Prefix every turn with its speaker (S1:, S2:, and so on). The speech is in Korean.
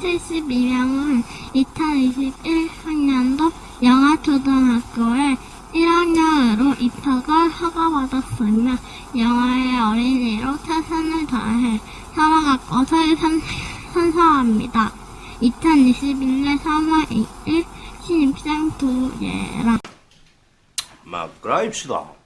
S1: 72명은 2021학년도 영아초등학교에 1학년으로 입학을 허가받았으며 영아의 어린이로 최선을 다해 살아갔고 설선사합니다. 2021년 3월 2일 신입생 도예라
S2: 막 그라입시다.